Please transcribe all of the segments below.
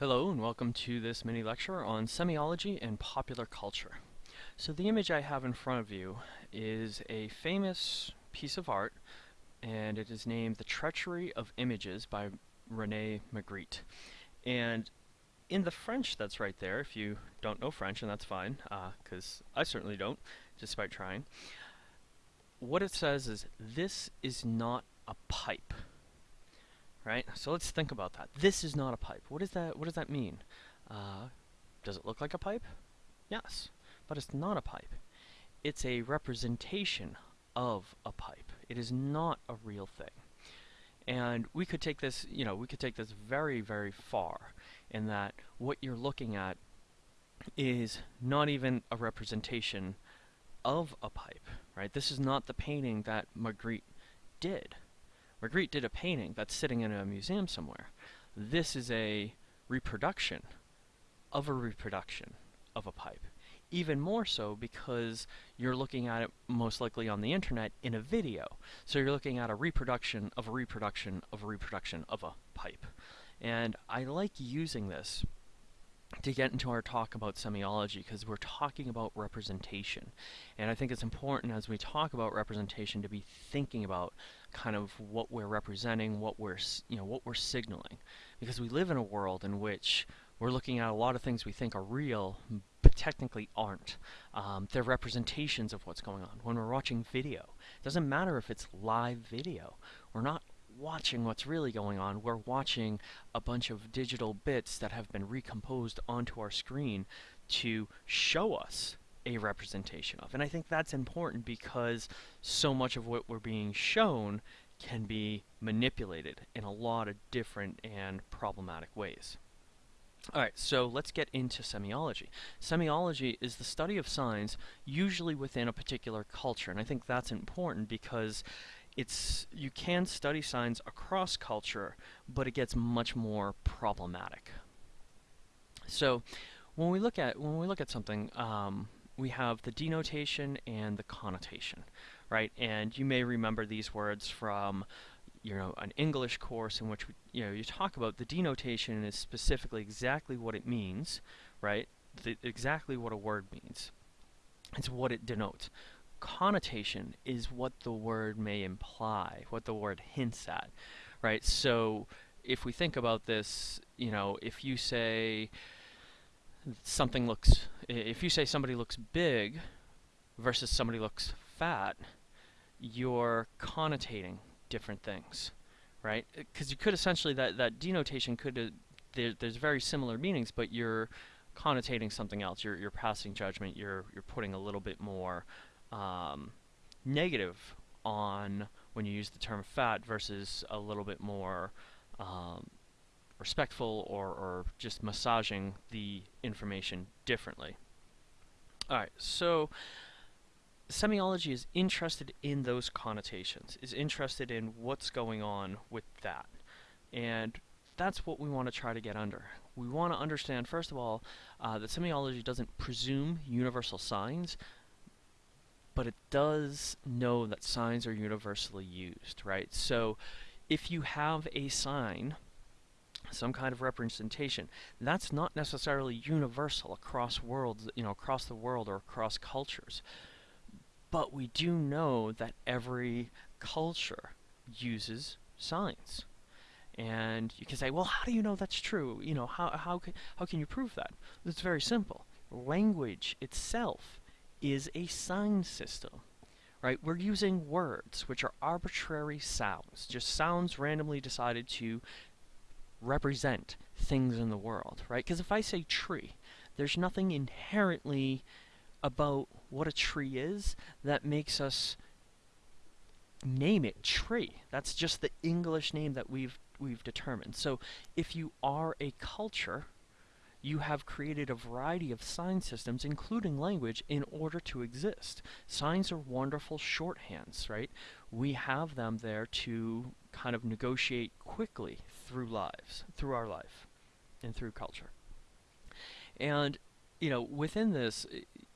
Hello and welcome to this mini lecture on semiology and popular culture. So the image I have in front of you is a famous piece of art and it is named The Treachery of Images by Rene Magritte. And in the French that's right there, if you don't know French, and that's fine, because uh, I certainly don't, despite trying, what it says is, this is not a pipe right? So let's think about that. This is not a pipe. What is that? What does that mean? Uh, does it look like a pipe? Yes, but it's not a pipe. It's a representation of a pipe. It is not a real thing. And we could take this, you know, we could take this very, very far in that what you're looking at is not even a representation of a pipe, right? This is not the painting that Magritte did. Magritte did a painting that's sitting in a museum somewhere. This is a reproduction of a reproduction of a pipe. Even more so because you're looking at it most likely on the internet in a video. So you're looking at a reproduction of a reproduction of a reproduction of a pipe. And I like using this to get into our talk about semiology because we're talking about representation. And I think it's important as we talk about representation to be thinking about kind of what we're representing, what we're, you know, what we're signaling. Because we live in a world in which we're looking at a lot of things we think are real, but technically aren't. Um, they're representations of what's going on. When we're watching video, it doesn't matter if it's live video. We're not watching what's really going on. We're watching a bunch of digital bits that have been recomposed onto our screen to show us a representation of. And I think that's important because so much of what we're being shown can be manipulated in a lot of different and problematic ways. Alright, so let's get into semiology. Semiology is the study of signs, usually within a particular culture, and I think that's important because it's you can study signs across culture, but it gets much more problematic. So when we look at when we look at something, um, we have the denotation and the connotation, right? And you may remember these words from you know an English course in which we, you know you talk about the denotation is specifically exactly what it means, right? The, exactly what a word means. It's what it denotes connotation is what the word may imply, what the word hints at, right? So if we think about this, you know, if you say something looks, if you say somebody looks big versus somebody looks fat, you're connotating different things, right? Because you could essentially, that, that denotation could, uh, there, there's very similar meanings, but you're connotating something else. You're, you're passing judgment, you're, you're putting a little bit more um, negative on when you use the term fat versus a little bit more um, respectful or, or just massaging the information differently. Alright, so semiology is interested in those connotations, is interested in what's going on with that. And that's what we want to try to get under. We want to understand, first of all, uh, that semiology doesn't presume universal signs, but it does know that signs are universally used, right? So if you have a sign, some kind of representation, that's not necessarily universal across worlds, you know, across the world or across cultures. But we do know that every culture uses signs. And you can say, well, how do you know that's true? You know, how, how, how can you prove that? It's very simple. Language itself is a sign system. Right? We're using words, which are arbitrary sounds, just sounds randomly decided to represent things in the world, right? Because if I say tree, there's nothing inherently about what a tree is that makes us name it tree. That's just the English name that we've we've determined. So if you are a culture you have created a variety of sign systems, including language, in order to exist. Signs are wonderful shorthands, right? We have them there to kind of negotiate quickly through lives, through our life, and through culture. And, you know, within this,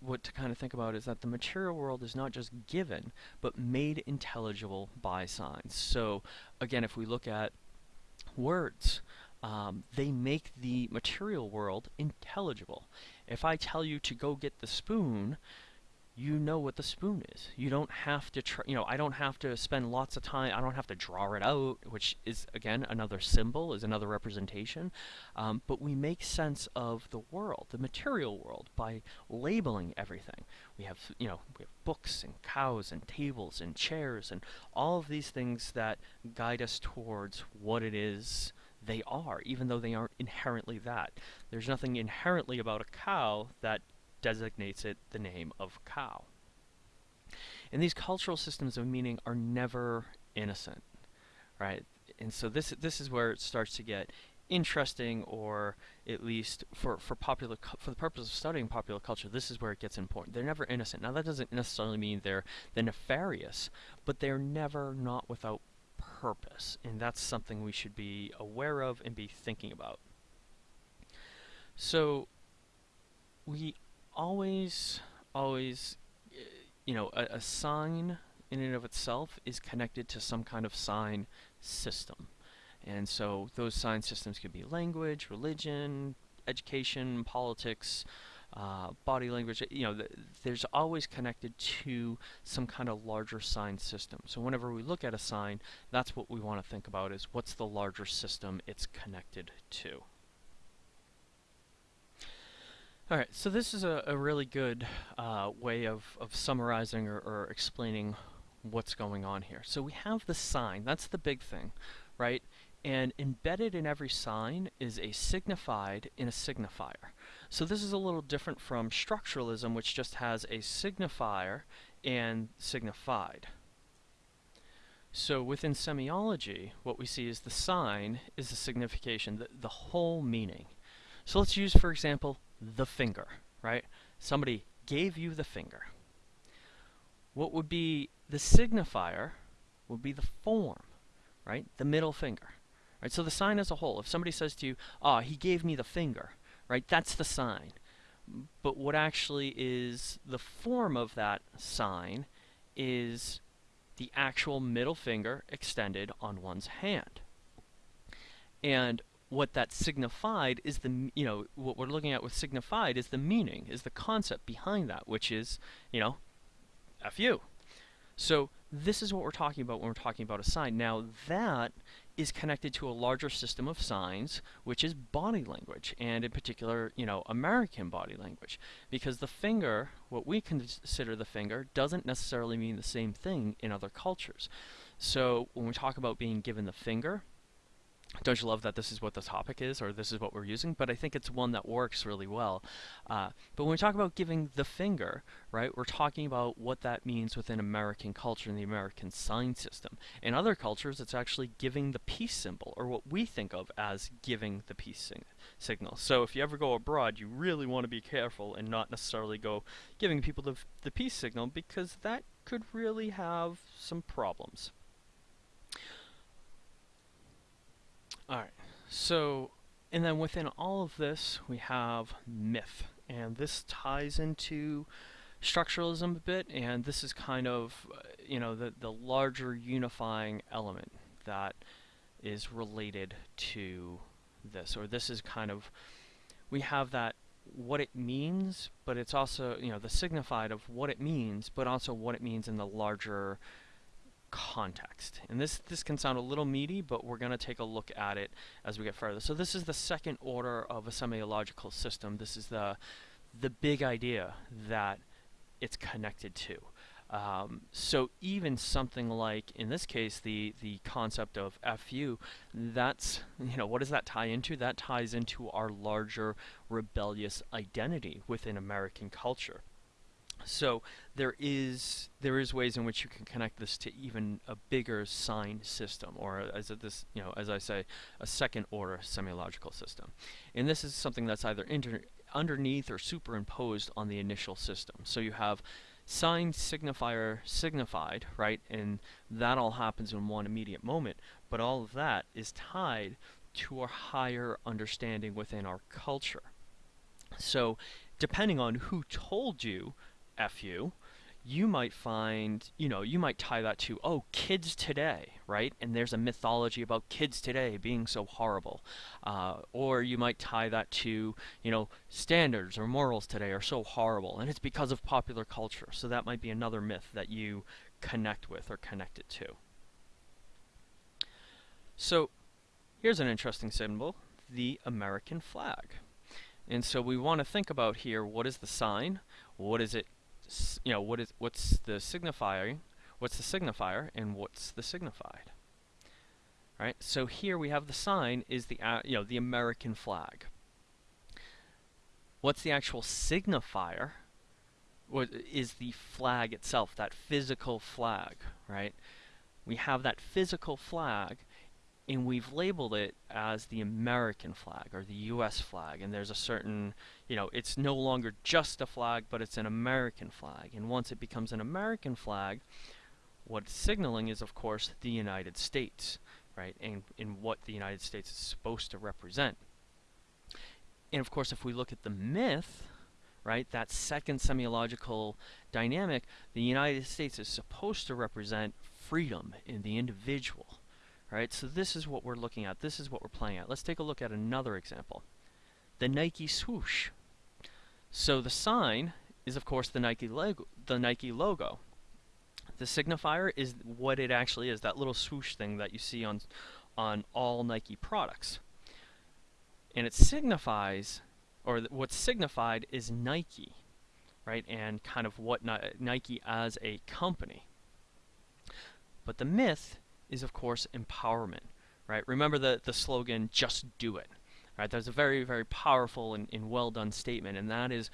what to kind of think about is that the material world is not just given, but made intelligible by signs. So, again, if we look at words, um, they make the material world intelligible. If I tell you to go get the spoon, you know what the spoon is. You don't have to, tr you know, I don't have to spend lots of time, I don't have to draw it out, which is, again, another symbol, is another representation. Um, but we make sense of the world, the material world, by labeling everything. We have, you know, we have books and cows and tables and chairs and all of these things that guide us towards what it is they are, even though they aren't inherently that. There's nothing inherently about a cow that designates it the name of cow. And these cultural systems of meaning are never innocent, right? And so this this is where it starts to get interesting, or at least for for popular for the purpose of studying popular culture, this is where it gets important. They're never innocent. Now that doesn't necessarily mean they're the nefarious, but they're never not without purpose, and that's something we should be aware of and be thinking about. So we always, always, you know, a, a sign in and of itself is connected to some kind of sign system. And so those sign systems could be language, religion, education, politics, uh, body language, you know, th there's always connected to some kind of larger sign system. So whenever we look at a sign, that's what we want to think about is what's the larger system it's connected to. Alright, so this is a, a really good uh, way of, of summarizing or, or explaining what's going on here. So we have the sign, that's the big thing, right? And embedded in every sign is a signified in a signifier. So this is a little different from structuralism, which just has a signifier and signified. So within semiology, what we see is the sign is the signification, the, the whole meaning. So let's use, for example, the finger, right? Somebody gave you the finger. What would be the signifier would be the form, right? The middle finger. Right? So the sign as a whole, if somebody says to you, ah, oh, he gave me the finger, right? That's the sign. But what actually is the form of that sign is the actual middle finger extended on one's hand. And what that signified is the, you know, what we're looking at with signified is the meaning, is the concept behind that, which is, you know, F you. So this is what we're talking about when we're talking about a sign. Now that is connected to a larger system of signs, which is body language, and in particular, you know, American body language. Because the finger, what we consider the finger, doesn't necessarily mean the same thing in other cultures. So when we talk about being given the finger, don't you love that this is what the topic is or this is what we're using? But I think it's one that works really well. Uh, but when we talk about giving the finger right we're talking about what that means within American culture and the American sign system. In other cultures it's actually giving the peace symbol or what we think of as giving the peace sig signal. So if you ever go abroad you really want to be careful and not necessarily go giving people the, the peace signal because that could really have some problems Alright, so, and then within all of this, we have myth. And this ties into structuralism a bit, and this is kind of, uh, you know, the, the larger unifying element that is related to this, or this is kind of, we have that what it means, but it's also, you know, the signified of what it means, but also what it means in the larger context. And this, this can sound a little meaty, but we're going to take a look at it as we get further. So this is the second order of a semiological system. This is the, the big idea that it's connected to. Um, so even something like, in this case, the, the concept of FU, that's, you know, what does that tie into? That ties into our larger rebellious identity within American culture. So there is there is ways in which you can connect this to even a bigger sign system, or as this you know as I say, a second order semiological system. And this is something that's either underneath or superimposed on the initial system. So you have sign signifier signified, right? And that all happens in one immediate moment, but all of that is tied to a higher understanding within our culture. So depending on who told you fu, you might find, you know, you might tie that to, oh, kids today, right? And there's a mythology about kids today being so horrible. Uh, or you might tie that to, you know, standards or morals today are so horrible, and it's because of popular culture. So that might be another myth that you connect with or connect it to. So here's an interesting symbol, the American flag. And so we want to think about here, what is the sign? What is it, you know, what is what's the signifier? What's the signifier and what's the signified? Right? So here we have the sign is the uh, you know, the American flag. What's the actual signifier? What is the flag itself, that physical flag, right? We have that physical flag and we've labeled it as the American flag or the US flag and there's a certain you know it's no longer just a flag but it's an American flag. And once it becomes an American flag what it's signaling is of course the United States right and in what the United States is supposed to represent. And of course if we look at the myth right that second semiological dynamic the United States is supposed to represent freedom in the individual Right, so this is what we're looking at. This is what we're playing at. Let's take a look at another example. The Nike swoosh. So the sign is of course the Nike logo, the Nike logo. The signifier is what it actually is, that little swoosh thing that you see on on all Nike products. And it signifies or what's signified is Nike, right? And kind of what Nike as a company. But the myth is of course empowerment, right? Remember the, the slogan, just do it, right? That's a very, very powerful and, and well done statement, and that is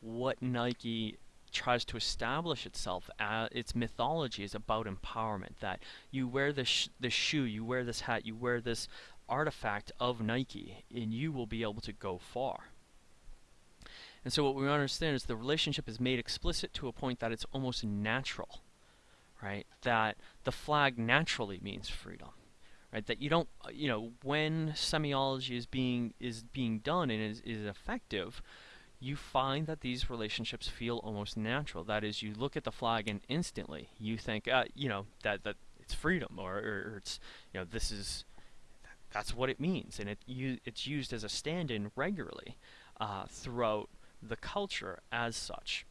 what Nike tries to establish itself as its mythology is about empowerment that you wear this sh this shoe you wear this hat you wear this artifact of Nike and you will be able to go far and so what we understand is the relationship is made explicit to a point that it's almost natural right? That the flag naturally means freedom, right? That you don't, you know, when semiology is being is being done and is, is effective, you find that these relationships feel almost natural. That is, you look at the flag and instantly you think, uh, you know, that that it's freedom or, or, it's, you know, this is that's what it means, and it you, it's used as a stand-in regularly uh, throughout the culture as such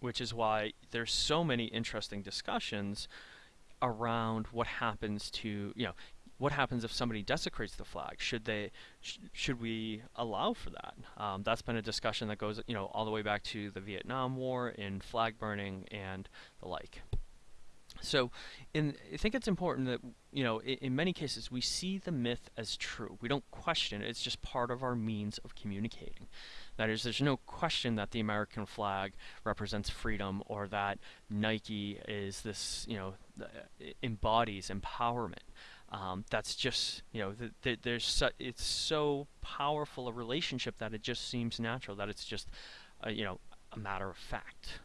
which is why there's so many interesting discussions around what happens to, you know, what happens if somebody desecrates the flag? Should they, sh should we allow for that? Um, that's been a discussion that goes, you know, all the way back to the Vietnam War and flag burning and the like. So, in, I think it's important that, you know, in, in, many cases we see the myth as true. We don't question it, it's just part of our means of communicating. That is, there's no question that the American flag represents freedom or that Nike is this, you know, embodies empowerment. Um, that's just, you know, th th there's so, it's so powerful a relationship that it just seems natural, that it's just, uh, you know, a matter of fact.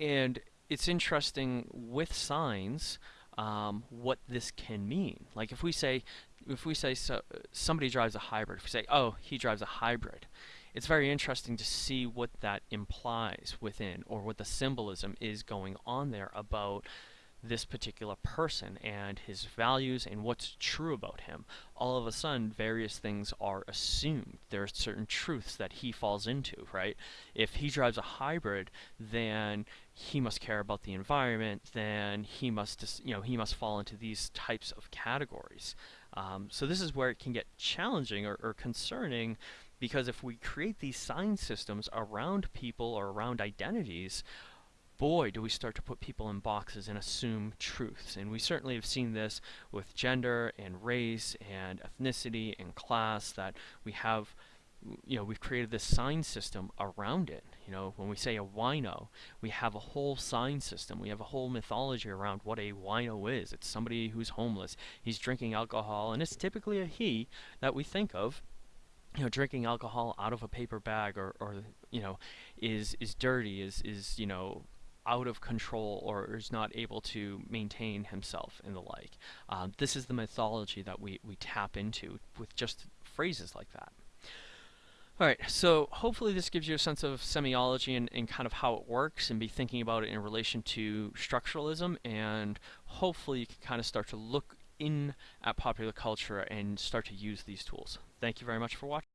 And it's interesting with signs um, what this can mean. Like if we say if we say so, somebody drives a hybrid, if we say, oh, he drives a hybrid, it's very interesting to see what that implies within or what the symbolism is going on there about this particular person and his values and what's true about him. All of a sudden, various things are assumed. There are certain truths that he falls into, right? If he drives a hybrid, then he must care about the environment, then he must, you know, he must fall into these types of categories. Um, so this is where it can get challenging or, or concerning because if we create these sign systems around people or around identities, boy, do we start to put people in boxes and assume truths. And we certainly have seen this with gender and race and ethnicity and class that we have you know, we've created this sign system around it. You know, when we say a wino, we have a whole sign system. We have a whole mythology around what a wino is. It's somebody who's homeless. He's drinking alcohol, and it's typically a he that we think of. You know, drinking alcohol out of a paper bag, or, or you know, is is dirty, is is you know, out of control, or is not able to maintain himself and the like. Um, this is the mythology that we we tap into with just phrases like that. Alright, so hopefully this gives you a sense of semiology and, and kind of how it works and be thinking about it in relation to structuralism and hopefully you can kind of start to look in at popular culture and start to use these tools. Thank you very much for watching.